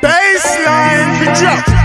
Baseline, drop.